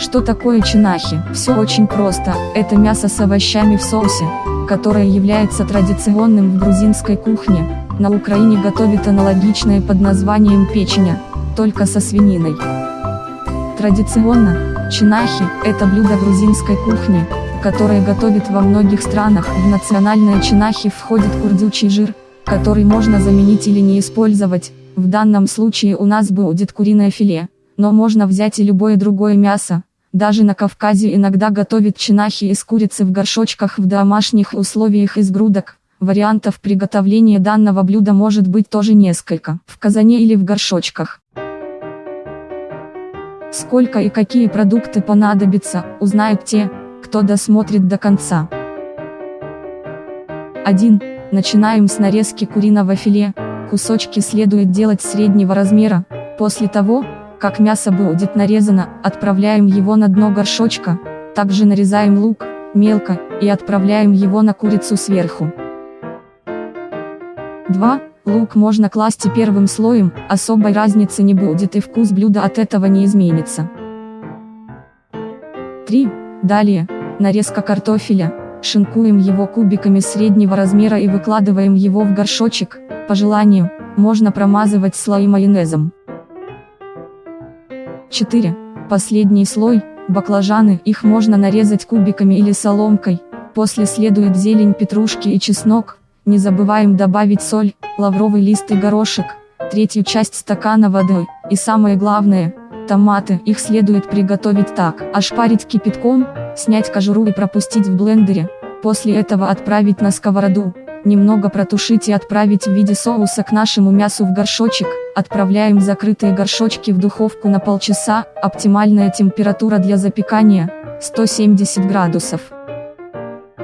Что такое чинахи? Все очень просто, это мясо с овощами в соусе, которое является традиционным в грузинской кухне. На Украине готовят аналогичное под названием печеня, только со свининой. Традиционно, чинахи – это блюдо грузинской кухни, которое готовят во многих странах. В национальные чинахи входит курдючий жир, который можно заменить или не использовать, в данном случае у нас будет куриное филе, но можно взять и любое другое мясо, даже на Кавказе иногда готовят чинахи из курицы в горшочках в домашних условиях из грудок. Вариантов приготовления данного блюда может быть тоже несколько, в казане или в горшочках. Сколько и какие продукты понадобятся, узнают те, кто досмотрит до конца. 1. Начинаем с нарезки куриного филе, кусочки следует делать среднего размера, после того, как мясо будет нарезано, отправляем его на дно горшочка, также нарезаем лук, мелко, и отправляем его на курицу сверху. 2. Лук можно класть и первым слоем, особой разницы не будет и вкус блюда от этого не изменится. 3. Далее, нарезка картофеля, шинкуем его кубиками среднего размера и выкладываем его в горшочек, по желанию, можно промазывать слои майонезом. 4. Последний слой, баклажаны, их можно нарезать кубиками или соломкой, после следует зелень петрушки и чеснок, не забываем добавить соль, лавровый лист и горошек, третью часть стакана воды, и самое главное, томаты, их следует приготовить так, ошпарить кипятком, снять кожуру и пропустить в блендере, после этого отправить на сковороду, Немного протушить и отправить в виде соуса к нашему мясу в горшочек. Отправляем закрытые горшочки в духовку на полчаса. Оптимальная температура для запекания 170 градусов.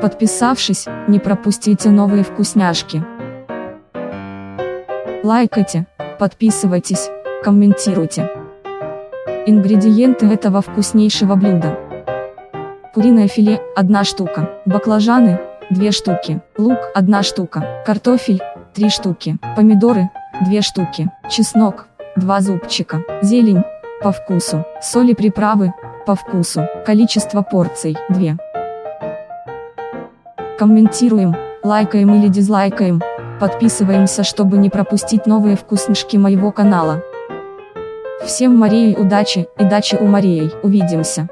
Подписавшись, не пропустите новые вкусняшки. Лайкайте, подписывайтесь, комментируйте. Ингредиенты этого вкуснейшего блюда. Куриное филе – 1 штука, баклажаны 2 штуки, лук 1 штука, картофель 3 штуки, помидоры 2 штуки, чеснок 2 зубчика, зелень по вкусу, соли приправы по вкусу, количество порций 2. Комментируем, лайкаем или дизлайкаем, подписываемся, чтобы не пропустить новые вкуснышки моего канала. Всем Марии удачи и дачи у Марии, увидимся.